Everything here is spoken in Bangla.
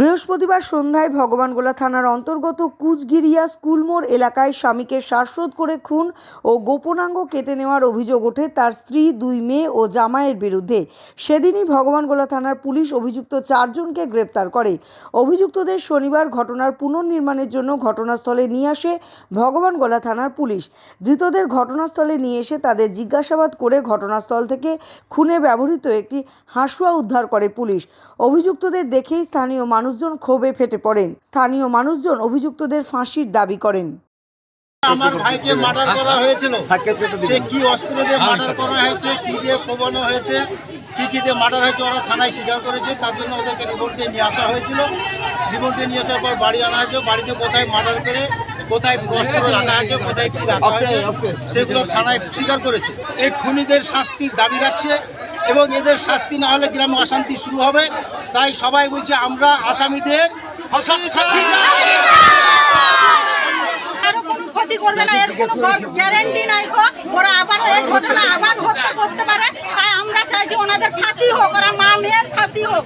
বৃহস্পতিবার সন্ধ্যায় ভগবানগোলা থানার অন্তর্গত কুচগিরিয়া স্কুলমোড় এলাকায় স্বামীকে শ্বাসরোধ করে খুন ও গোপনাঙ্গ কেটে নেওয়ার অভিযোগ ওঠে তার স্ত্রী, দুই মেয়ে ও জামাইয়ের বিরুদ্ধে। সেদিনই ভগবানগোলা থানার পুলিশ অভিযুক্ত চারজনকে গ্রেপ্তার করে। অভিযুক্তদের শনিবার ঘটনার পুনর্নির্মাণের জন্য ঘটনাস্থলে নিয়ে আসে ভগবানগোলা থানার পুলিশ। ধৃতদের ঘটনাস্থলে নিয়ে এসে তাদের জিজ্ঞাসাবাদ করে ঘটনাস্থল থেকে খুনে ব্যবহৃত একটি হাঁসুয়া উদ্ধার করে পুলিশ। অভিযুক্তদের দেখেই স্থানীয় মানুষজন ক্ষোভে ফেটে পড়েন। স্থানীয় মানুষজন অভিযুক্তদের ফাঁসির দাবি করেন। আমার ভাইকে মার্ডার করা হয়েছিল। সে কি অস্ত্র দিয়ে মার্ডার করা হয়েছে কি দিয়ে কোবানো হয়েছে কি কি দিয়ে মার্ডার হয়েছে ওরা থানায় স্বীকার করেছে তার জন্য ওদেরকে রিপোর্টে নিয়ে আসা হয়েছিল। রিপোর্টে নিয়ে আসার পর বাড়ি আনা হয়েছে বাড়িতে কোথায় মার্ডার করে কোথায় অস্ত্র রাখা আছে কোথায় কি রাখা হয়েছে সেগুলো থানায় স্বীকার করেছে। এই খুনিদের শাস্তির দাবি রাখছে এবং এদের শাস্তি না হলে গ্রামে অশান্তি শুরু হবে। তাই সবাই বলছে, আমরা আসামিদের ওরা আবার ঘটনা আবার